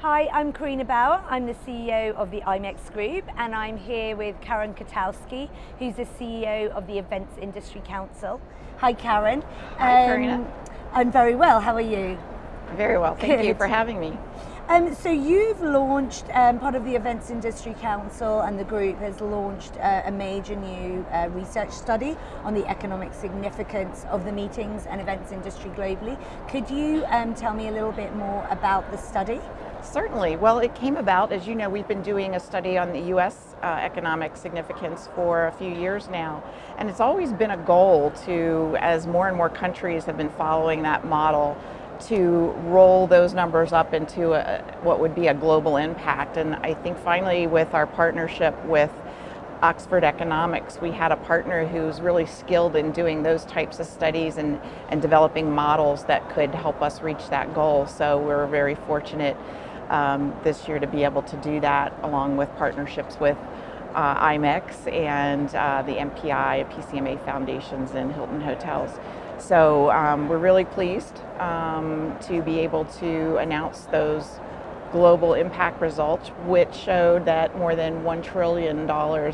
Hi, I'm Carina Bauer. I'm the CEO of the IMEX Group and I'm here with Karen Kotowski, who's the CEO of the Events Industry Council. Hi Karen. Hi um, Carina. I'm very well, how are you? Very well, thank Good. you for having me. Um, so you've launched, um, part of the Events Industry Council and the group has launched uh, a major new uh, research study on the economic significance of the meetings and events industry globally. Could you um, tell me a little bit more about the study? Certainly. Well, it came about, as you know, we've been doing a study on the U.S. Uh, economic significance for a few years now. And it's always been a goal to, as more and more countries have been following that model, to roll those numbers up into a, what would be a global impact. And I think finally with our partnership with Oxford Economics, we had a partner who's really skilled in doing those types of studies and, and developing models that could help us reach that goal. So we're very fortunate um, this year to be able to do that along with partnerships with uh, IMEX and uh, the MPI, PCMA Foundations and Hilton Hotels. So um, we're really pleased um, to be able to announce those global impact results, which showed that more than $1 trillion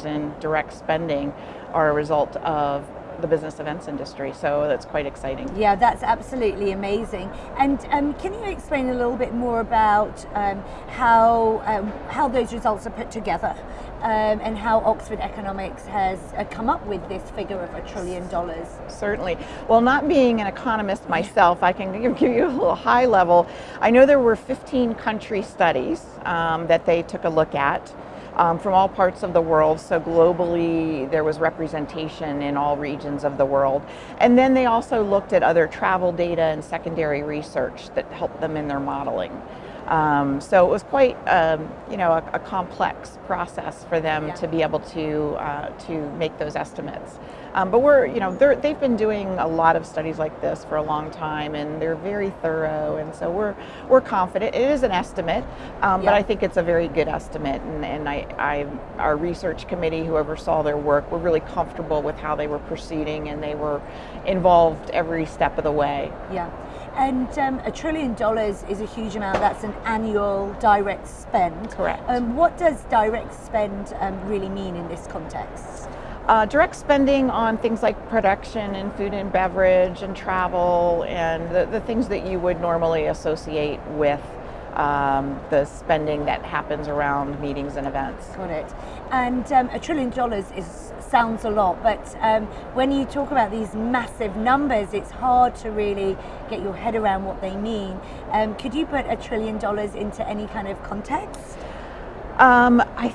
in direct spending are a result of the business events industry. So that's quite exciting. Yeah, that's absolutely amazing. And um, can you explain a little bit more about um, how um, how those results are put together um, and how Oxford Economics has uh, come up with this figure of a trillion dollars? Certainly. Well, not being an economist myself, I can give you a little high level. I know there were 15 country studies um, that they took a look at um, from all parts of the world. So globally, there was representation in all regions of the world. And then they also looked at other travel data and secondary research that helped them in their modeling. Um, so it was quite, um, you know, a, a, complex process for them yeah. to be able to uh, to make those estimates. Um, but we're, you know, they've been doing a lot of studies like this for a long time, and they're very thorough, and so we're we're confident. It is an estimate, um, yeah. but I think it's a very good estimate, and, and I, I, our research committee, who oversaw their work, were really comfortable with how they were proceeding, and they were involved every step of the way. Yeah. And um, a trillion dollars is a huge amount. That's an annual direct spend. Correct. Um, what does direct spend um, really mean in this context? Uh, direct spending on things like production and food and beverage and travel and the, the things that you would normally associate with um, the spending that happens around meetings and events. Got it. And um, a trillion dollars is sounds a lot, but um, when you talk about these massive numbers, it's hard to really get your head around what they mean. Um, could you put a trillion dollars into any kind of context? Um, I,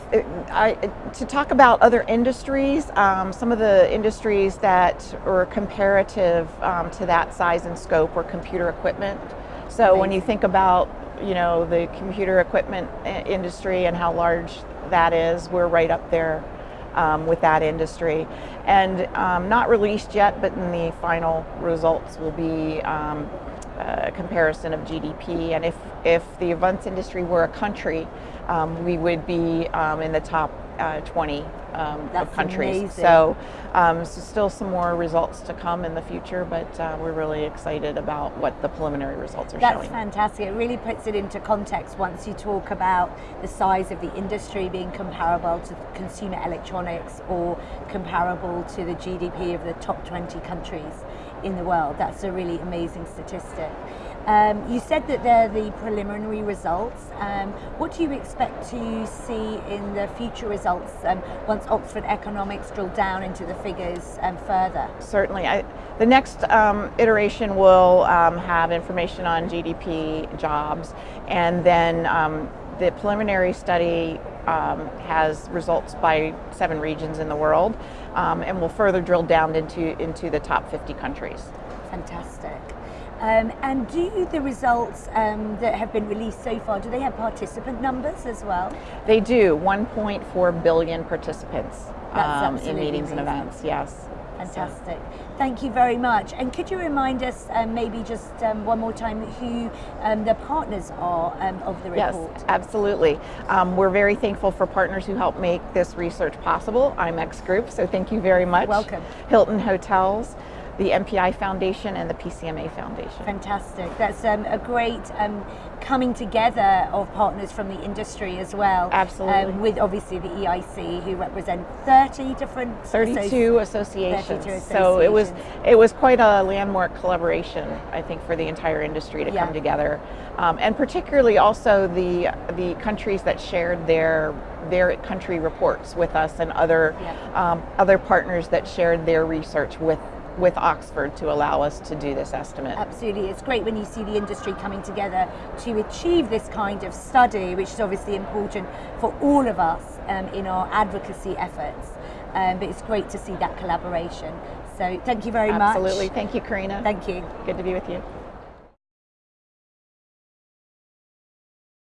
I, to talk about other industries, um, some of the industries that are comparative um, to that size and scope were computer equipment. So Amazing. when you think about you know the computer equipment industry and how large that is, we're right up there um, with that industry. And um, not released yet, but in the final results will be um, a comparison of GDP. And if, if the events industry were a country, um, we would be um, in the top uh, 20 um, of countries. So, um, so still some more results to come in the future, but uh, we're really excited about what the preliminary results are That's showing. That's fantastic. It really puts it into context once you talk about the size of the industry being comparable to consumer electronics or comparable to the GDP of the top 20 countries in the world. That's a really amazing statistic. Um, you said that they're the preliminary results. Um, what do you expect to see in the future results um, once Oxford Economics drill down into the figures um, further? Certainly. I, the next um, iteration will um, have information on GDP, jobs, and then the preliminary study has results by seven regions in the world, and will further drill down into, into the top 50 countries. Fantastic. Um, and do the results um, that have been released so far, do they have participant numbers as well? They do, 1.4 billion participants um, in meetings amazing. and events, yes. Fantastic. Thank you very much. And could you remind us, um, maybe just um, one more time, who um, the partners are um, of the report? Yes, absolutely. Um, we're very thankful for partners who help make this research possible. IMEX Group, so thank you very much. Welcome. Hilton Hotels, the MPI Foundation and the PCMA Foundation. Fantastic. That's um, a great um, coming together of partners from the industry as well. Absolutely. Um, with obviously the EIC, who represent 30 different 32 associations. 32 associations. So it was it was quite a landmark collaboration, I think, for the entire industry to Yeah. come together, um, and particularly also the the countries that shared their their country reports with us and other Yeah. um, other partners that shared their research with with Oxford to allow us to do this estimate. Absolutely. It's great when you see the industry coming together to achieve this kind of study, which is obviously important for all of us um, in our advocacy efforts. Um, but it's great to see that collaboration. So thank you very much. Absolutely. Thank you, Carina. Thank you. Good to be with you.